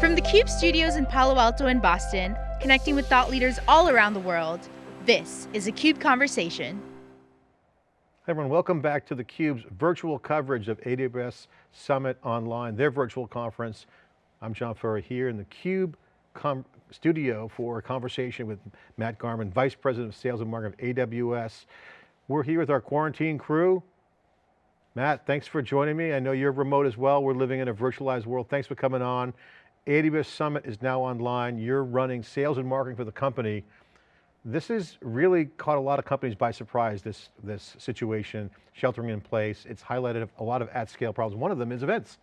From the CUBE studios in Palo Alto and Boston, connecting with thought leaders all around the world, this is a CUBE Conversation. Hey everyone, welcome back to theCUBE's virtual coverage of AWS Summit Online, their virtual conference. I'm John Furrier here in the CUBE studio for a conversation with Matt Garman, Vice President of Sales and Marketing of AWS. We're here with our quarantine crew. Matt, thanks for joining me. I know you're remote as well. We're living in a virtualized world. Thanks for coming on. AWS Summit is now online. You're running sales and marketing for the company. This has really caught a lot of companies by surprise, this, this situation, sheltering in place. It's highlighted a lot of at-scale problems. One of them is events.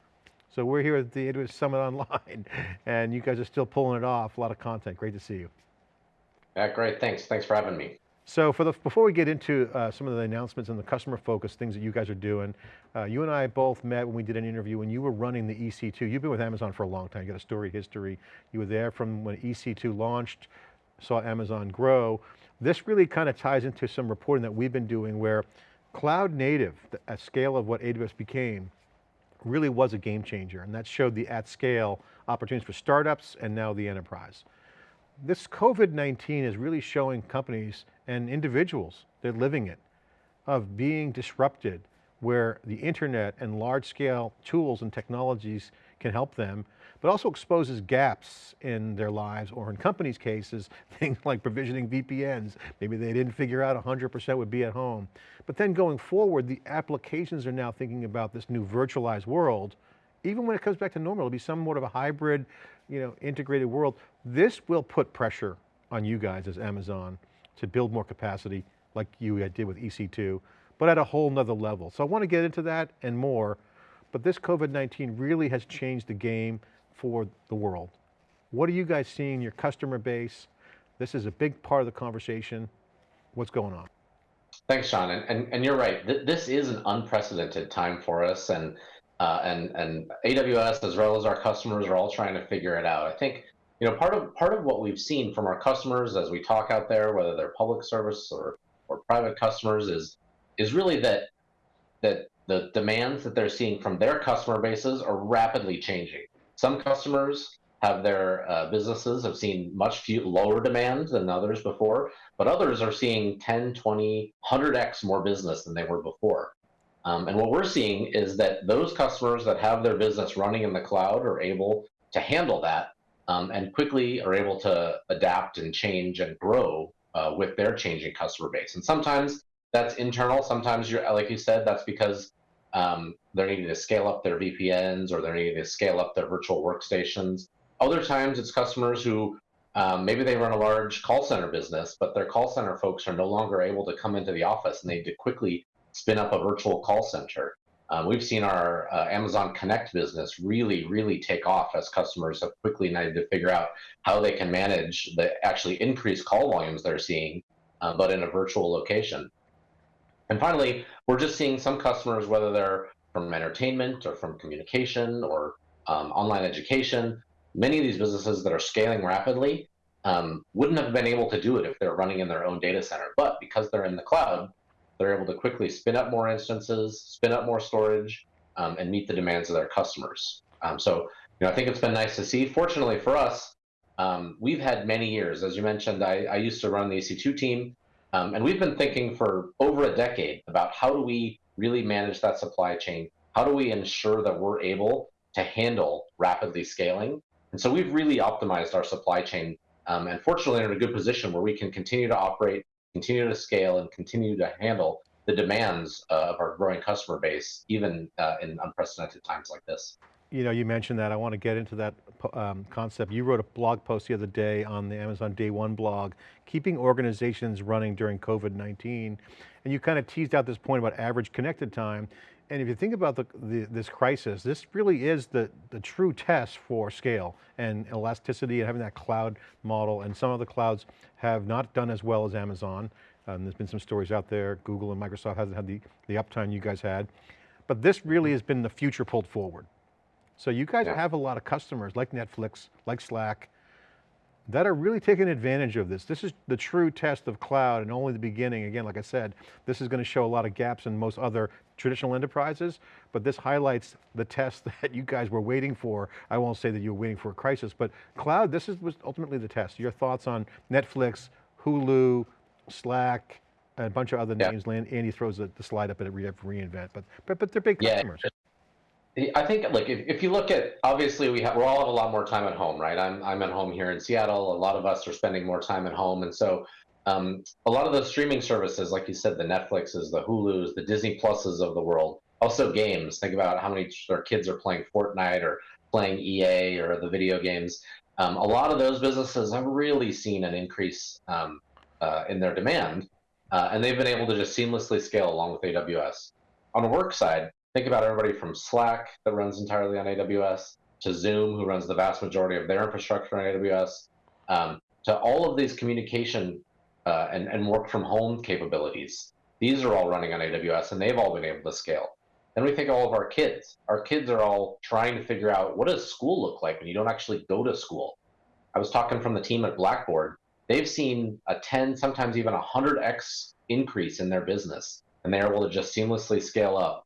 So we're here at the AWS Summit Online, and you guys are still pulling it off, a lot of content. Great to see you. Yeah, great, thanks. Thanks for having me. So for the, before we get into uh, some of the announcements and the customer focus things that you guys are doing, uh, you and I both met when we did an interview when you were running the EC2. You've been with Amazon for a long time, you got a story history. You were there from when EC2 launched, saw Amazon grow. This really kind of ties into some reporting that we've been doing where cloud native, at scale of what AWS became, really was a game changer. And that showed the at scale opportunities for startups and now the enterprise. This COVID-19 is really showing companies and individuals, they're living it, of being disrupted where the internet and large scale tools and technologies can help them but also exposes gaps in their lives or in companies' cases, things like provisioning VPNs. Maybe they didn't figure out 100% would be at home. But then going forward, the applications are now thinking about this new virtualized world. Even when it comes back to normal, it'll be some somewhat of a hybrid, you know, integrated world. This will put pressure on you guys as Amazon to build more capacity like you did with EC2, but at a whole nother level. So I want to get into that and more, but this COVID-19 really has changed the game for the world. What are you guys seeing in your customer base? This is a big part of the conversation. What's going on? Thanks, Sean. And, and, and you're right. This is an unprecedented time for us. And, uh, and, and AWS, as well as our customers, are all trying to figure it out. I think you know, part of part of what we've seen from our customers as we talk out there, whether they're public service or or private customers, is is really that that the demands that they're seeing from their customer bases are rapidly changing. Some customers have their uh, businesses have seen much few, lower demand than others before, but others are seeing 10, 20, 100x more business than they were before. Um, and what we're seeing is that those customers that have their business running in the cloud are able to handle that um, and quickly are able to adapt and change and grow uh, with their changing customer base. And sometimes that's internal. Sometimes you're, like you said, that's because um, they're needing to scale up their VPNs or they're needing to scale up their virtual workstations. Other times it's customers who um, maybe they run a large call center business, but their call center folks are no longer able to come into the office and they need to quickly spin up a virtual call center. Um, we've seen our uh, Amazon Connect business really, really take off as customers have quickly needed to figure out how they can manage the actually increased call volumes they're seeing, uh, but in a virtual location. And finally, we're just seeing some customers, whether they're from entertainment or from communication or um, online education, many of these businesses that are scaling rapidly um, wouldn't have been able to do it if they're running in their own data center. But because they're in the cloud, they're able to quickly spin up more instances, spin up more storage, um, and meet the demands of their customers. Um, so, you know, I think it's been nice to see. Fortunately for us, um, we've had many years. As you mentioned, I, I used to run the EC2 team, um, and we've been thinking for over a decade about how do we really manage that supply chain? How do we ensure that we're able to handle rapidly scaling? And so we've really optimized our supply chain um, and fortunately are in a good position where we can continue to operate continue to scale and continue to handle the demands of our growing customer base, even uh, in unprecedented times like this. You know, you mentioned that. I want to get into that um, concept. You wrote a blog post the other day on the Amazon Day One blog, keeping organizations running during COVID-19. And you kind of teased out this point about average connected time. And if you think about the, the, this crisis, this really is the, the true test for scale and elasticity and having that cloud model. And some of the clouds have not done as well as Amazon. Um, there's been some stories out there. Google and Microsoft hasn't had the, the uptime you guys had. But this really has been the future pulled forward. So you guys yeah. have a lot of customers like Netflix, like Slack, that are really taking advantage of this. This is the true test of cloud and only the beginning. Again, like I said, this is going to show a lot of gaps in most other traditional enterprises, but this highlights the test that you guys were waiting for. I won't say that you were waiting for a crisis, but cloud, this is, was ultimately the test. Your thoughts on Netflix, Hulu, Slack, a bunch of other yeah. names. Andy throws the, the, slide up at re reInvent, but, but, but they're big customers. Yeah. I think like if, if you look at obviously we have we all have a lot more time at home, right? I'm I'm at home here in Seattle. A lot of us are spending more time at home, and so um, a lot of the streaming services, like you said, the Netflixes, the Hulu's, the Disney Pluses of the world, also games. Think about how many their kids are playing Fortnite or playing EA or the video games. Um, a lot of those businesses have really seen an increase um, uh, in their demand, uh, and they've been able to just seamlessly scale along with AWS. On the work side, think about everybody from Slack that runs entirely on AWS to Zoom, who runs the vast majority of their infrastructure on AWS, um, to all of these communication uh, and, and work from home capabilities. These are all running on AWS and they've all been able to scale. Then we think all of our kids. Our kids are all trying to figure out what does school look like when you don't actually go to school. I was talking from the team at Blackboard. They've seen a 10, sometimes even a 100x increase in their business, and they're able to just seamlessly scale up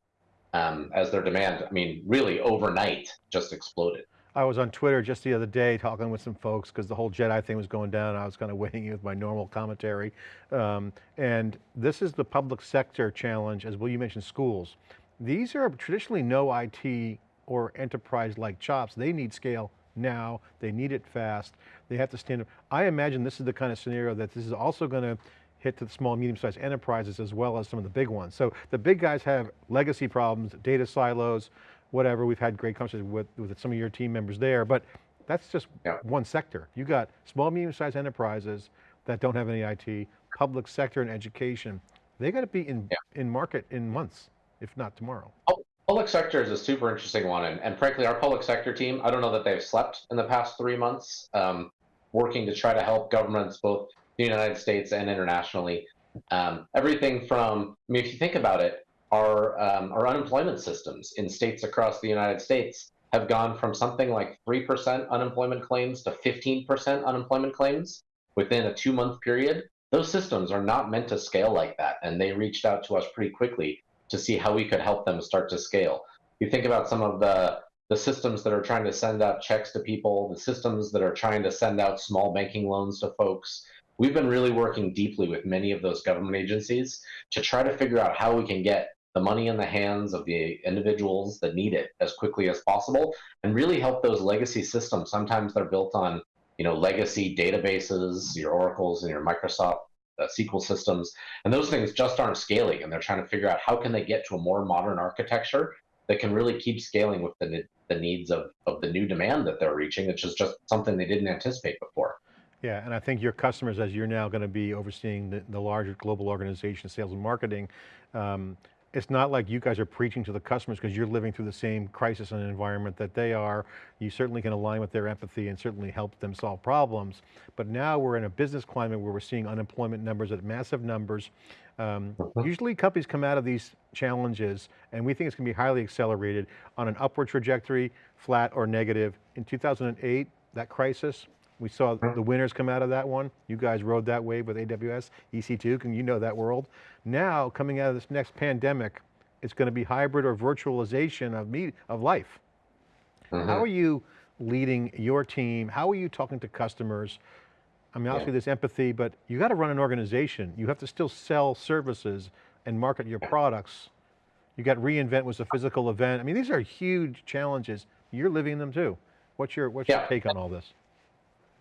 um, as their demand, I mean, really overnight just exploded. I was on Twitter just the other day talking with some folks because the whole Jedi thing was going down. I was kind of weighing in with my normal commentary. Um, and this is the public sector challenge, as well you mentioned schools. These are traditionally no IT or enterprise-like chops. They need scale now, they need it fast, they have to stand up. I imagine this is the kind of scenario that this is also going to hit to the small, medium-sized enterprises as well as some of the big ones. So the big guys have legacy problems, data silos, whatever. We've had great conversations with, with some of your team members there, but that's just yeah. one sector. You got small, medium-sized enterprises that don't have any IT, public sector and education. They got to be in, yeah. in market in months, if not tomorrow. Oh, public sector is a super interesting one. And, and, frankly, our public sector team, I don't know that they've slept in the past three months, um, working to try to help governments both the United States and internationally. Um, everything from, I mean, if you think about it, our, um, our unemployment systems in states across the United States have gone from something like 3% unemployment claims to 15% unemployment claims within a two month period. Those systems are not meant to scale like that. And they reached out to us pretty quickly to see how we could help them start to scale. You think about some of the, the systems that are trying to send out checks to people, the systems that are trying to send out small banking loans to folks, We've been really working deeply with many of those government agencies to try to figure out how we can get the money in the hands of the individuals that need it as quickly as possible and really help those legacy systems. Sometimes they're built on you know, legacy databases, your Oracles and your Microsoft uh, SQL systems, and those things just aren't scaling. And they're trying to figure out how can they get to a more modern architecture that can really keep scaling with the, the needs of, of the new demand that they're reaching, which is just something they didn't anticipate before. Yeah, and I think your customers, as you're now going to be overseeing the, the larger global organization, sales and marketing, um, it's not like you guys are preaching to the customers because you're living through the same crisis and environment that they are. You certainly can align with their empathy and certainly help them solve problems. But now we're in a business climate where we're seeing unemployment numbers at massive numbers. Um, uh-huh. usually companies come out of these challenges and we think it's going to be highly accelerated on an upward trajectory, flat or negative. In 2008, that crisis, we saw the winners come out of that one. You guys rode that wave with AWS, EC2, can you know that world. Now, coming out of this next pandemic, it's going to be hybrid or virtualization of, me, of life. Mm -hmm. How are you leading your team? How are you talking to customers? I mean, obviously yeah. there's empathy, but you got to run an organization. You have to still sell services and market your products. You got reInvent was a physical event. I mean, these are huge challenges. You're living them too. What's your, what's yeah. your take on all this?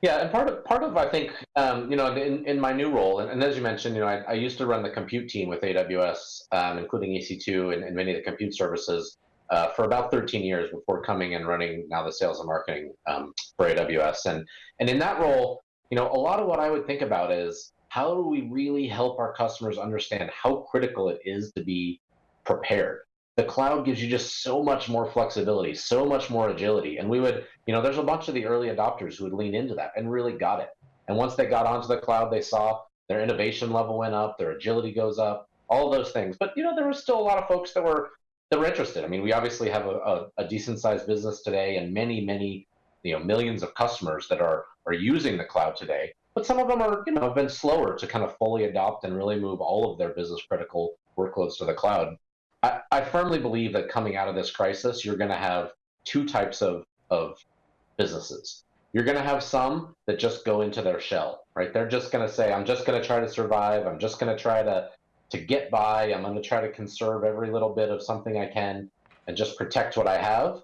Yeah, and part of part of I think um, you know in, in my new role, and, and, as you mentioned, you know I, I, used to run the compute team with AWS, um, including EC2 and, and, many of the compute services uh, for about 13 years before coming and running now the sales and marketing um, for AWS. And and in that role, you know, a lot of what I would think about is how do we really help our customers understand how critical it is to be prepared the cloud gives you just so much more flexibility, so much more agility. And we would, you know, there's a bunch of the early adopters who would lean into that and really got it. And once they got onto the cloud, they saw their innovation level went up, their agility goes up, all those things. But you know, there was still a lot of folks that were that were interested. I mean, we obviously have a, a, a decent sized business today and many, many, you know, millions of customers that are are using the cloud today. But some of them are, you know, have been slower to kind of fully adopt and really move all of their business critical workloads to the cloud. I, I firmly believe that coming out of this crisis, you're going to have two types of, of businesses. You're going to have some that just go into their shell, right? They're just going to say, I'm just going to try to survive. I'm just going to try to, to get by. I'm going to try to conserve every little bit of something I can and just protect what I have.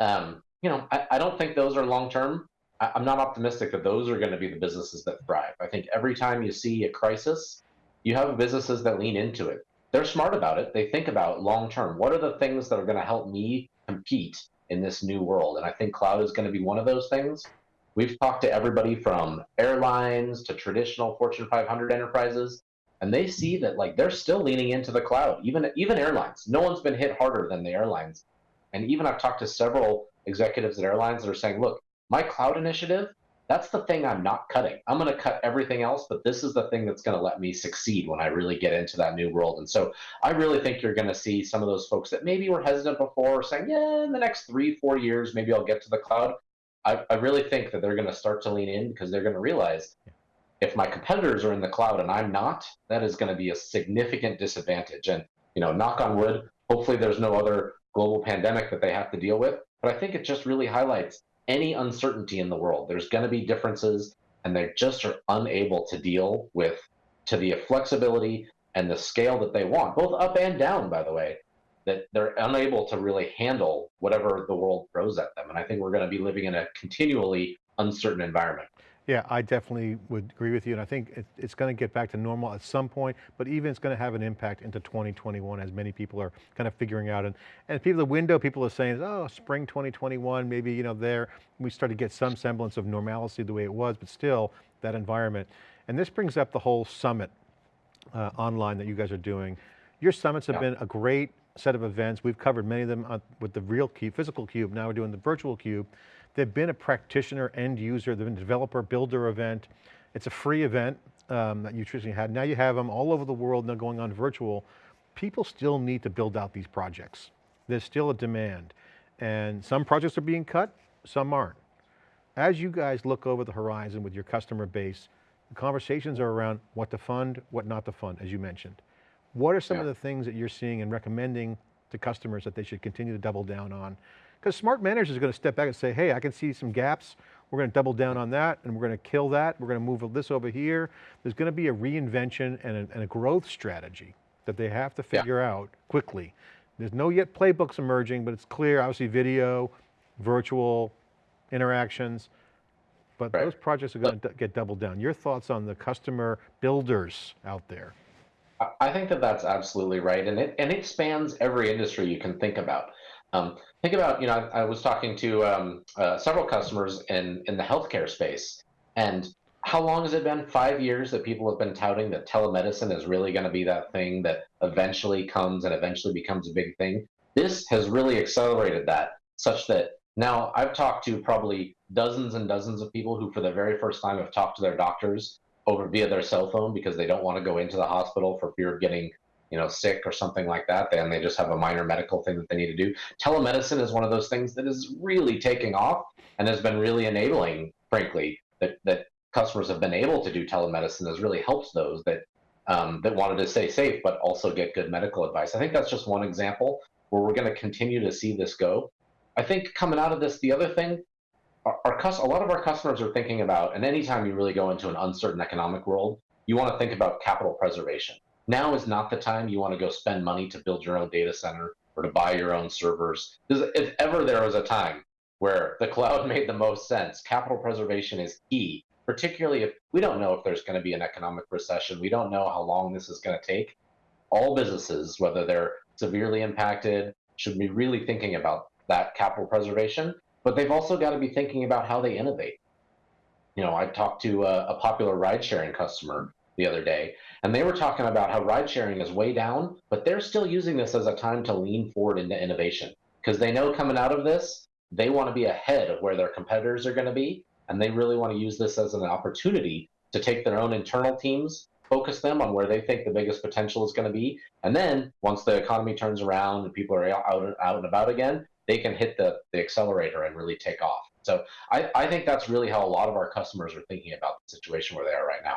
Um, you know, I, I don't think those are long term. I'm not optimistic that those are going to be the businesses that thrive. I think every time you see a crisis, you have businesses that lean into it. They're smart about it. They think about long term. What are the things that are going to help me compete in this new world? And I think cloud is going to be one of those things. We've talked to everybody from airlines to traditional Fortune 500 enterprises, and they see that like they're still leaning into the cloud. Even even airlines. No one's been hit harder than the airlines. And even I've talked to several executives at airlines that are saying, look, my cloud initiative, that's the thing I'm not cutting. I'm going to cut everything else, but this is the thing that's going to let me succeed when I really get into that new world. And so I really think you're going to see some of those folks that maybe were hesitant before saying, yeah, in the next three, four years, maybe I'll get to the cloud. I, I really think that they're going to start to lean in because they're going to realize if my competitors are in the cloud and I'm not, that is going to be a significant disadvantage. And, you know, knock on wood, hopefully there's no other global pandemic that they have to deal with. But I think it just really highlights any uncertainty in the world. There's going to be differences, and they just are unable to deal with to the flexibility and the scale that they want, both up and down, by the way, that they're unable to really handle whatever the world throws at them. And I think we're going to be living in a continually uncertain environment. Yeah, I definitely would agree with you. And I think it, it's going to get back to normal at some point, but even it's going to have an impact into 2021 as many people are kind of figuring out. And, and people, the window people are saying, oh, spring 2021, maybe, you know, there, we start to get some semblance of normalcy the way it was, but still that environment. And this brings up the whole summit uh, online that you guys are doing. Your summits have yeah. been a great set of events. We've covered many of them uh, with the real cube, physical cube. Now we're doing the virtual cube. They've been a practitioner, end user, they've been developer, builder event. It's a free event um, that you traditionally had. Now you have them all over the world, now going on virtual. People still need to build out these projects. There's still a demand. And some projects are being cut, some aren't. As you guys look over the horizon with your customer base, the conversations are around what to fund, what not to fund, as you mentioned. What are some yeah. of the things that you're seeing and recommending to customers that they should continue to double down on because smart managers are going to step back and say, hey, I can see some gaps. We're going to double down on that and we're going to kill that. We're going to move this over here. There's going to be a reinvention and a, and a growth strategy that they have to figure yeah. out quickly. There's no yet playbooks emerging, but it's clear, obviously video, virtual interactions, but right. those projects are going to get doubled down. Your thoughts on the customer builders out there? I think that that's absolutely right. And it, and it spans every industry you can think about. Um, think about, you know, I, I was talking to um, uh, several customers in, in the healthcare space, and how long has it been? Five years that people have been touting that telemedicine is really going to be that thing that eventually comes and eventually becomes a big thing. This has really accelerated that, such that now I've talked to probably dozens and dozens of people who, for the very first time, have talked to their doctors over via their cell phone because they don't want to go into the hospital for fear of getting you know, sick or something like that, then they just have a minor medical thing that they need to do. Telemedicine is one of those things that is really taking off and has been really enabling, frankly, that, that customers have been able to do telemedicine has really helped those that um, that wanted to stay safe but also get good medical advice. I think that's just one example where we're going to continue to see this go. I think coming out of this, the other thing, our, our a lot of our customers are thinking about, and anytime you really go into an uncertain economic world, you want to think about capital preservation now is not the time you want to go spend money to build your own data center or to buy your own servers. If ever there was a time where the cloud made the most sense, capital preservation is key, particularly if we don't know if there's going to be an economic recession. We don't know how long this is going to take. All businesses, whether they're severely impacted, should be really thinking about that capital preservation, but they've also got to be thinking about how they innovate. You know, I talked to a, a popular ride sharing customer the other day, and they were talking about how ride sharing is way down, but they're still using this as a time to lean forward into innovation because they know coming out of this, they want to be ahead of where their competitors are going to be, and they really want to use this as an opportunity to take their own internal teams, focus them on where they think the biggest potential is going to be, and then once the economy turns around and people are out, out and about again, they can hit the, the accelerator and really take off. So I, I think that's really how a lot of our customers are thinking about the situation where they are right now.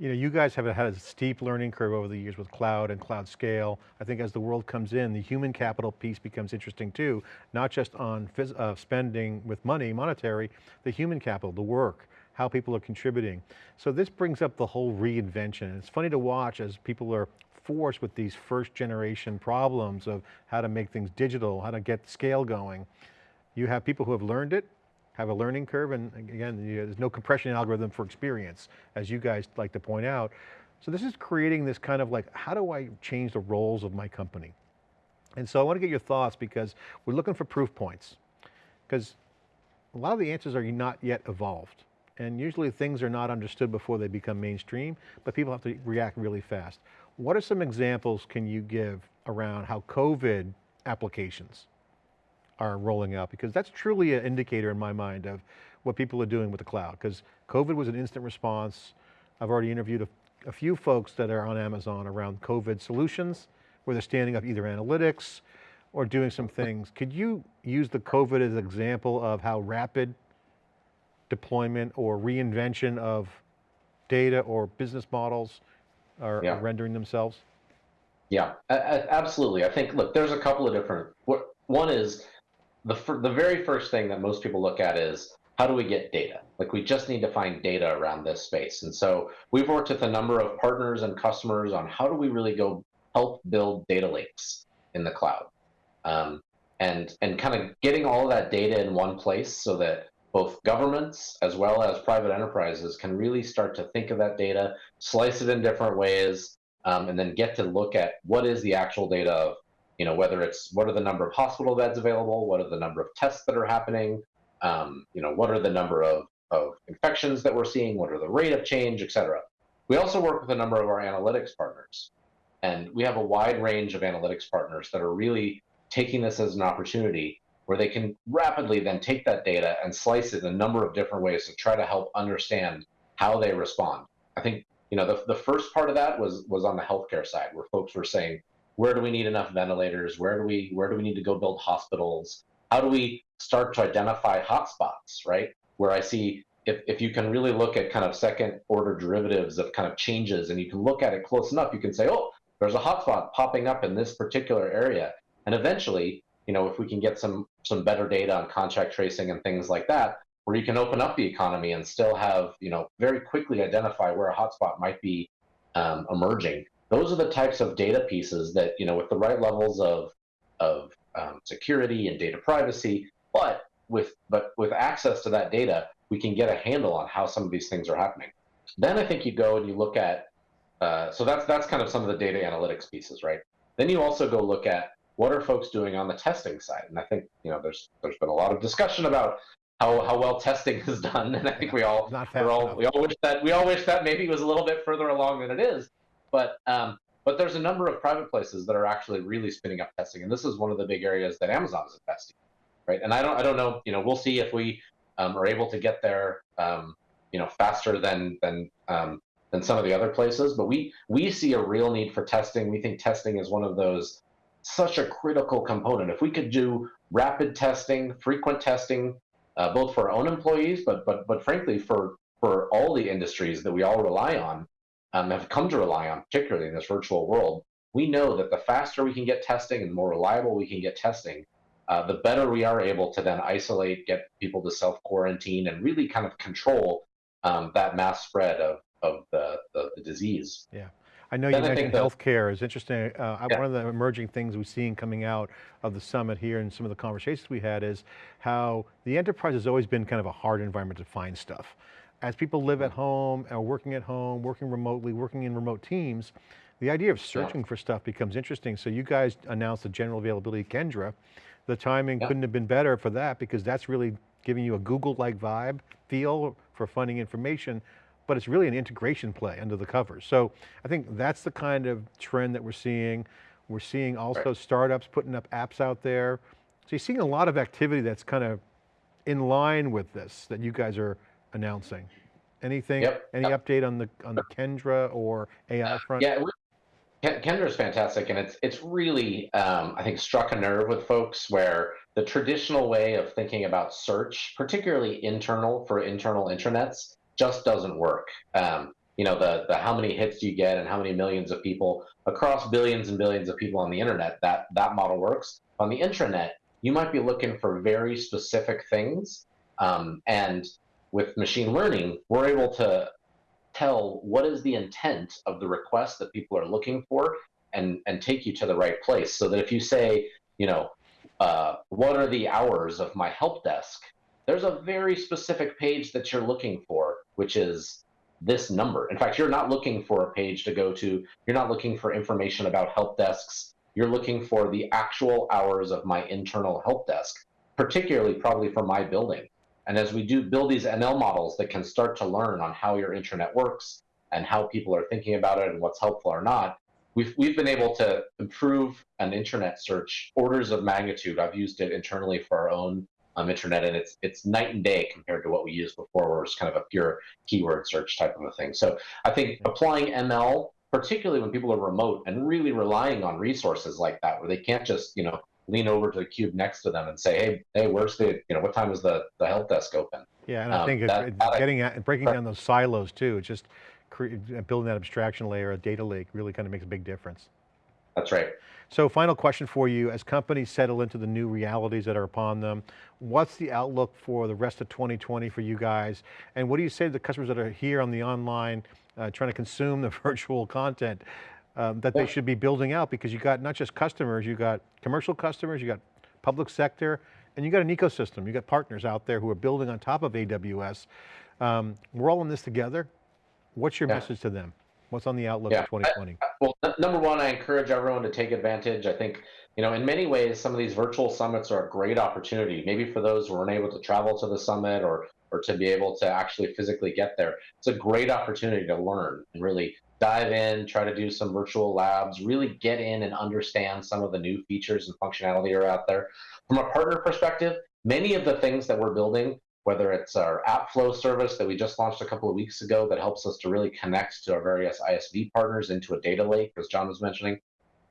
You know, you guys have had a steep learning curve over the years with cloud and cloud scale. I think as the world comes in, the human capital piece becomes interesting too, not just on uh, spending with money, monetary, the human capital, the work, how people are contributing. So this brings up the whole reinvention. It's funny to watch as people are forced with these first generation problems of how to make things digital, how to get scale going. You have people who have learned it, have a learning curve, and again, there's no compression algorithm for experience, as you guys like to point out. So this is creating this kind of like, how do I change the roles of my company? And so I want to get your thoughts because we're looking for proof points. Because a lot of the answers are not yet evolved. And usually things are not understood before they become mainstream, but people have to react really fast. What are some examples can you give around how COVID applications are rolling out because that's truly an indicator in my mind of what people are doing with the cloud because COVID was an instant response. I've already interviewed a, a, few folks that are on Amazon around COVID solutions where they're standing up either analytics or doing some things. Could you use the COVID as an example of how rapid deployment or reinvention of data or business models are, yeah. are rendering themselves? Yeah, absolutely. I think, look, there's a couple of different, one is the the very first thing that most people look at is how do we get data? Like we just need to find data around this space. And so we've worked with a number of partners and customers on how do we really go help build data lakes in the cloud. Um, and and kind of getting all of that data in one place so that both governments as well as private enterprises can really start to think of that data, slice it in different ways, um, and then get to look at what is the actual data of you know, whether it's what are the number of hospital beds available, what are the number of tests that are happening, um, you know, what are the number of, of infections that we're seeing, what are the rate of change, et cetera. We also work with a number of our analytics partners. And we have a wide range of analytics partners that are really taking this as an opportunity where they can rapidly then take that data and slice it in a number of different ways to try to help understand how they respond. I think you know the, the first part of that was was on the healthcare side where folks were saying where do we need enough ventilators? Where do we where do we need to go build hospitals? How do we start to identify hotspots, right? Where I see if, if you can really look at kind of second order derivatives of kind of changes and you can look at it close enough, you can say, oh, there's a hotspot popping up in this particular area. And eventually, you know, if we can get some some better data on contact tracing and things like that, where you can open up the economy and still have, you know, very quickly identify where a hotspot might be um, emerging those are the types of data pieces that, you know, with the right levels of, of um, security and data privacy, but with, but with access to that data, we can get a handle on how some of these things are happening. Then I think you go and you look at, uh, so that's, that's kind of some of the data analytics pieces, right? Then you also go look at what are folks doing on the testing side? And I think, you know, there's, there's been a lot of discussion about how, how well testing is done. And I think we all, we're all, we all wish that, we all wish that maybe it was a little bit further along than it is. But um, but there's a number of private places that are actually really spinning up testing, and this is one of the big areas that Amazon is investing, right? And I don't I don't know, you know, we'll see if we um, are able to get there, um, you know, faster than than um, than some of the other places. But we we see a real need for testing. We think testing is one of those such a critical component. If we could do rapid testing, frequent testing, uh, both for our own employees, but but but frankly for for all the industries that we all rely on, um, have come to rely on, particularly in this virtual world, we know that the faster we can get testing and the more reliable we can get testing, uh, the better we are able to then isolate, get people to self quarantine, and really kind of control um, that mass spread of, of the, the, the disease. Yeah. I know then you I mentioned healthcare is interesting. Uh, yeah. One of the emerging things we've seen coming out of the summit here and some of the conversations we had is how the enterprise has always been kind of a hard environment to find stuff as people live at home, or working at home, working remotely, working in remote teams, the idea of searching yeah. for stuff becomes interesting. So you guys announced the general availability of Kendra. The timing yeah. couldn't have been better for that because that's really giving you a Google-like vibe, feel for finding information, but it's really an integration play under the covers. So I think that's the kind of trend that we're seeing. We're seeing also right. startups putting up apps out there. So you're seeing a lot of activity that's kind of in line with this, that you guys are announcing. Anything, yep. any yep. update on the on the Kendra or AI front? Yeah, Kendra is fantastic, and it's it's really um, I think struck a nerve with folks where the traditional way of thinking about search, particularly internal for internal intranets, just doesn't work. Um, you know, the, the how many hits do you get and how many millions of people across billions and billions of people on the internet, that, that model works. On the intranet, you might be looking for very specific things. Um, and with machine learning, we're able to tell what is the intent of the request that people are looking for and, and take you to the right place. So that if you say, you know, uh, what are the hours of my help desk? There's a very specific page that you're looking for, which is this number. In fact, you're not looking for a page to go to. You're not looking for information about help desks. You're looking for the actual hours of my internal help desk, particularly probably for my building. And as we do build these ML models that can start to learn on how your intranet works and how people are thinking about it and what's helpful or not, we've, we've been able to improve an intranet search orders of magnitude. I've used it internally for our own um, intranet, and it's it's night and day compared to what we used before, where it's kind of a pure keyword search type of a thing. So I think applying ML, particularly when people are remote and really relying on resources like that, where they can't just you know lean over to the cube next to them and say, hey, hey, where's the you know what time is the the help desk open? Yeah, and I um, think that, it, that getting at breaking down those silos too. It's just building that abstraction layer, a data lake, really kind of makes a big difference. That's right. So final question for you, as companies settle into the new realities that are upon them, what's the outlook for the rest of 2020 for you guys? And what do you say to the customers that are here on the online, uh, trying to consume the virtual content um, that yeah. they should be building out? Because you got not just customers, you got commercial customers, you got public sector, and you got an ecosystem. You got partners out there who are building on top of AWS. Um, we're all in this together. What's your yeah. message to them? What's on the outlook yeah. for 2020? I, well, number one, I encourage everyone to take advantage. I think, you know, in many ways, some of these virtual summits are a great opportunity. Maybe for those who aren't able to travel to the summit or or to be able to actually physically get there, it's a great opportunity to learn and really dive in, try to do some virtual labs, really get in and understand some of the new features and functionality are out there. From a partner perspective, many of the things that we're building whether it's our AppFlow service that we just launched a couple of weeks ago that helps us to really connect to our various ISV partners into a data lake, as John was mentioning.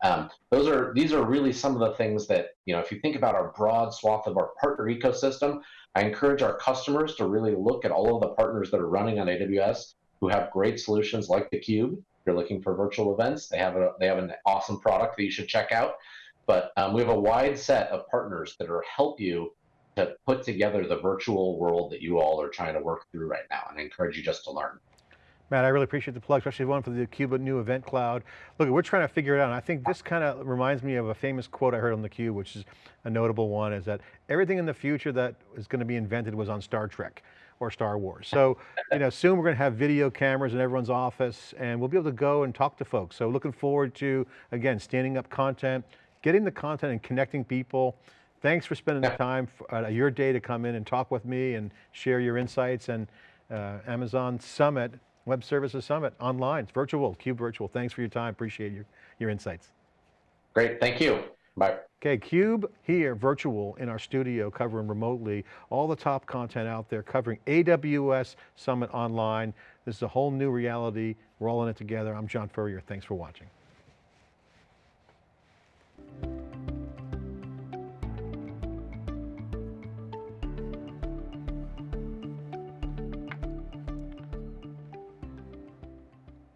Um, those are these are really some of the things that you know. If you think about our broad swath of our partner ecosystem, I encourage our customers to really look at all of the partners that are running on AWS who have great solutions like the Cube. If you're looking for virtual events, they have a they have an awesome product that you should check out. But um, we have a wide set of partners that are help you to put together the virtual world that you all are trying to work through right now. And I encourage you just to learn. Matt, I really appreciate the plug, especially one for the Cube new event cloud. Look, we're trying to figure it out. And I think this kind of reminds me of a famous quote I heard on the Cube, which is a notable one, is that everything in the future that is going to be invented was on Star Trek or Star Wars. So, you know, soon we're going to have video cameras in everyone's office and we'll be able to go and talk to folks. So looking forward to, again, standing up content, getting the content and connecting people. Thanks for spending the time, for, uh, your day to come in and talk with me and share your insights and uh, Amazon Summit, Web Services Summit online, it's virtual, Cube Virtual. Thanks for your time, appreciate your, your insights. Great, thank you, bye. Okay, Cube here, virtual in our studio, covering remotely, all the top content out there, covering AWS Summit online. This is a whole new reality. We're all in it together. I'm John Furrier, thanks for watching.